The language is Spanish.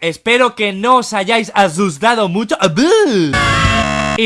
Espero que no os hayáis asustado mucho.